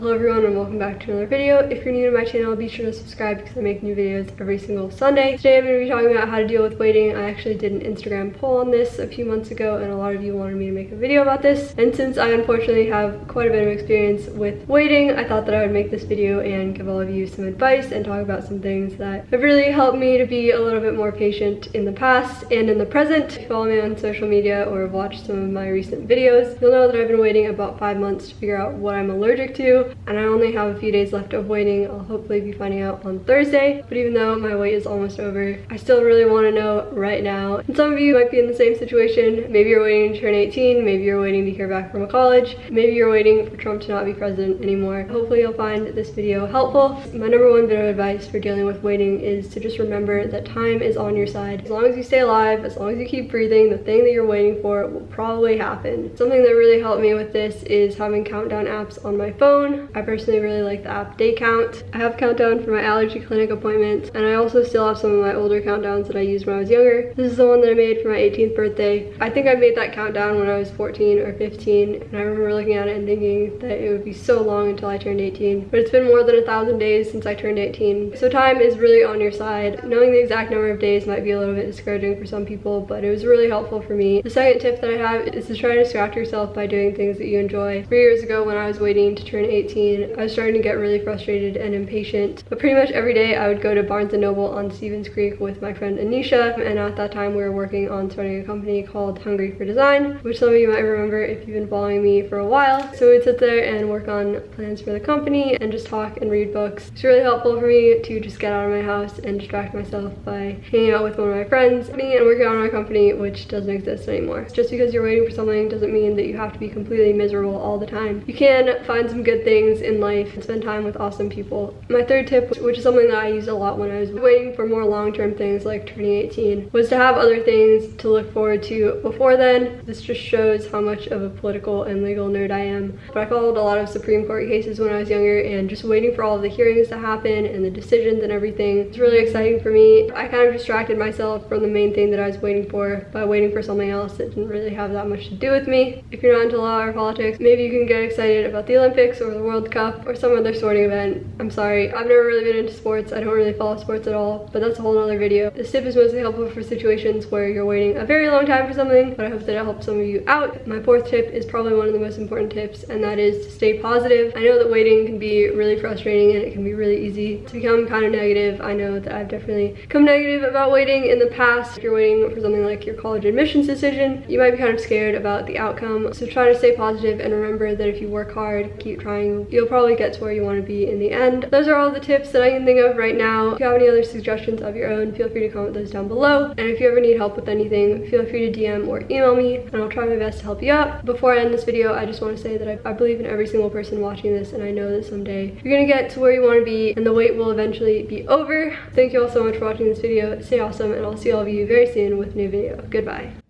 Hello everyone and welcome back to another video. If you're new to my channel, be sure to subscribe because I make new videos every single Sunday. Today I'm going to be talking about how to deal with waiting. I actually did an Instagram poll on this a few months ago and a lot of you wanted me to make a video about this. And since I unfortunately have quite a bit of experience with waiting, I thought that I would make this video and give all of you some advice and talk about some things that have really helped me to be a little bit more patient in the past and in the present. If you follow me on social media or have watched some of my recent videos, you'll know that I've been waiting about five months to figure out what I'm allergic to and I only have a few days left of waiting. I'll hopefully be finding out on Thursday, but even though my wait is almost over, I still really want to know right now. And some of you might be in the same situation. Maybe you're waiting to turn 18, maybe you're waiting to hear back from a college, maybe you're waiting for Trump to not be president anymore. Hopefully you'll find this video helpful. My number one bit of advice for dealing with waiting is to just remember that time is on your side. As long as you stay alive, as long as you keep breathing, the thing that you're waiting for will probably happen. Something that really helped me with this is having countdown apps on my phone. I personally really like the app Day Count. I have countdown for my allergy clinic appointment and I also still have some of my older countdowns that I used when I was younger. This is the one that I made for my 18th birthday. I think I made that countdown when I was 14 or 15 and I remember looking at it and thinking that it would be so long until I turned 18. But it's been more than a thousand days since I turned 18. So time is really on your side. Knowing the exact number of days might be a little bit discouraging for some people, but it was really helpful for me. The second tip that I have is to try to distract yourself by doing things that you enjoy. Three years ago when I was waiting to turn 18, I was starting to get really frustrated and impatient. But pretty much every day I would go to Barnes & Noble on Stevens Creek with my friend Anisha. And at that time we were working on starting a company called Hungry for Design, which some of you might remember if you've been following me for a while. So we'd sit there and work on plans for the company and just talk and read books. It's really helpful for me to just get out of my house and distract myself by hanging out with one of my friends and working on my company, which doesn't exist anymore. Just because you're waiting for something doesn't mean that you have to be completely miserable all the time. You can find some good things in life and spend time with awesome people. My third tip, which is something that I used a lot when I was waiting for more long-term things like turning 18, was to have other things to look forward to before then. This just shows how much of a political and legal nerd I am. But I followed a lot of Supreme Court cases when I was younger and just waiting for all the hearings to happen and the decisions and everything. It's really exciting for me. I kind of distracted myself from the main thing that I was waiting for by waiting for something else that didn't really have that much to do with me. If you're not into law or politics, maybe you can get excited about the Olympics or the Cup or some other sporting event. I'm sorry, I've never really been into sports. I don't really follow sports at all, but that's a whole other video. This tip is mostly helpful for situations where you're waiting a very long time for something, but I hope that it helps some of you out. My fourth tip is probably one of the most important tips, and that is to stay positive. I know that waiting can be really frustrating and it can be really easy to become kind of negative. I know that I've definitely come negative about waiting in the past. If you're waiting for something like your college admissions decision, you might be kind of scared about the outcome. So try to stay positive and remember that if you work hard, keep trying, you'll probably get to where you want to be in the end. Those are all the tips that I can think of right now. If you have any other suggestions of your own, feel free to comment those down below. And if you ever need help with anything, feel free to DM or email me and I'll try my best to help you out. Before I end this video, I just want to say that I, I believe in every single person watching this and I know that someday you're gonna get to where you want to be and the wait will eventually be over. Thank you all so much for watching this video. Stay awesome and I'll see all of you very soon with a new video. Goodbye.